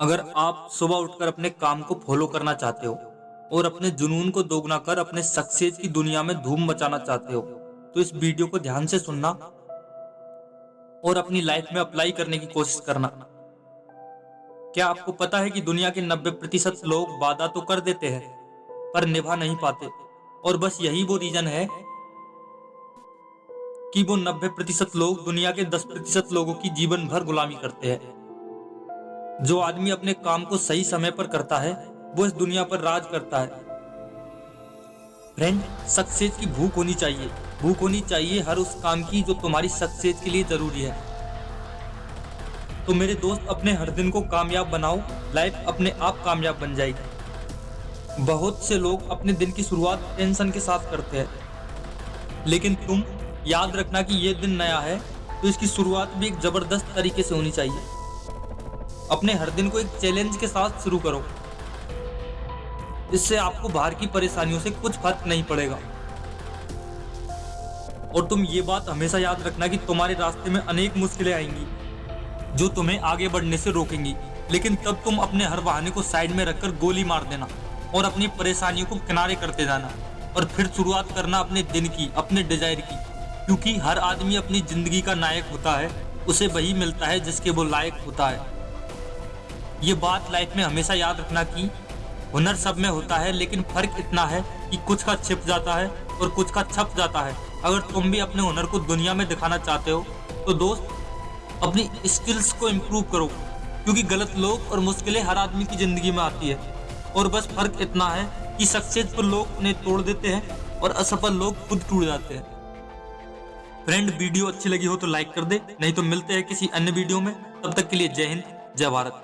अगर आप सुबह उठकर अपने काम को फॉलो करना चाहते हो और अपने जुनून को दोगुना कर अपने सक्सेस की दुनिया में धूम मचाना चाहते हो तो इस वीडियो को ध्यान से सुनना और अपनी लाइफ में अप्लाई करने की कोशिश करना। क्या आपको पता है कि दुनिया के 90 प्रतिशत लोग वादा तो कर देते हैं, पर निभा नहीं पाते? और बस यही वो रीजन है कि वो 90 प्रतिशत लोग दुनिया के 10 प्रतिशत लोगों की जीवन भर गुलामी करते हैं। जो आदमी अपने काम को सही समय पर करता है, वो इस दुनिया पर राज करता है। फ्रेंड सक्सेस की भूख होनी चाहिए। भूख होनी चाहिए हर उस काम की जो तुम्हारी सक्सेस के लिए ज़रूरी है। तो मेरे दोस्त, अपने हर दिन को कामयाब बनाओ। लाइफ अपने आप कामयाब बन जाएगी। बहुत से लोग अपने दिन की शुरुआत टेंशन के साथ करते हैं। लेकिन तुम याद रखना कि यह दिन नया है तो इसकी शुरुआत भी एक ज़बरदस्त तरीके से होनी चाहिए। अपने हर दिन को एक चैलेंज के साथ शुरू करो। इससे आपको बाहर की परेशानियों से कुछ फ़र्क नहीं पड़ेगा। और तुम ये बात हमेशा याद रखना कि तुम्हारे रास्ते में अनेक मुश्किलें आएँगी, जो तुम्हें आगे बढ़ने से रोकेंगी। लेकिन तब तुम अपने हर बहाने को साइड में रखकर गोली मार देना और अपनी परेशानियों को किनारे करते जाना और फिर शुरुआत करना अपने दिन की, अपने डिज़ायर की। क्योंकि हर आदमी अपनी ज़िंदगी का नायक होता है, उसे वही मिलता है जिसके वो लायक होता है। ये बात लाइफ में हमेशा याद रखना कि हुनर सब में होता है, लेकिन फ़र्क इतना है कि कुछ का छिप जाता है और कुछ का छप जाता है। अगर तुम भी अपने हुनर को दुनिया में दिखाना चाहते हो तो दोस्त, अपनी स्किल्स को इम्प्रूव करो, क्योंकि गलत लोग और मुश्किलें हर आदमी की ज़िंदगी में आती है। और बस फ़र्क इतना है कि सक्सेसफुल लोग उन्हें तोड़ देते हैं और असफल लोग खुद टूट जाते हैं। फ्रेंड वीडियो अच्छी लगी हो तो लाइक कर दे, नहीं तो मिलते हैं किसी अन्य वीडियो में। तब तक के लिए जय हिंद, जय भारत।